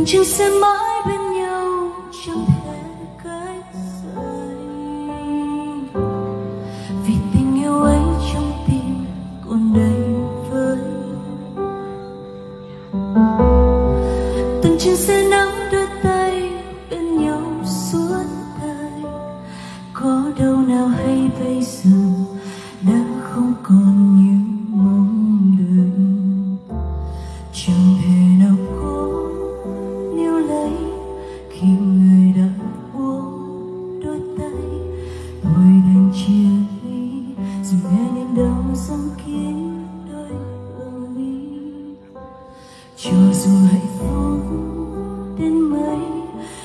rằng chúng sẽ mãi bên nhau chẳng thể cách rời vì tình yêu ấy trong tim còn đầy vơi từng chuyến xe nắng đôi tay bên nhau suốt đời. Có đâu nào hay bây giờ đã không còn như mong đợi. Chẳng thể dù nghe đến đâu dám kín đôi bờ mi. Cho dù hạnh phúc đến mấy,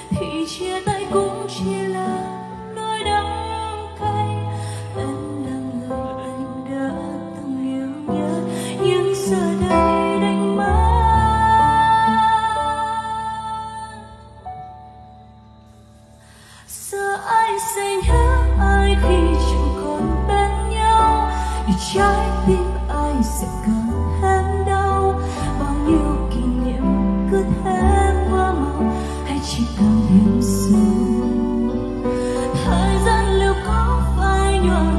thì chia tay cũng chỉ là nỗi đắng cay. Em là người anh đã từng yêu nhất nhưng giờ đây đánh mất. Giờ ai sẽ sẽ thêm đau bao nhiêu kỷ niệm cứ thế qua màu hay chỉ càng thêm sâu thời gian liệu có phai nhòa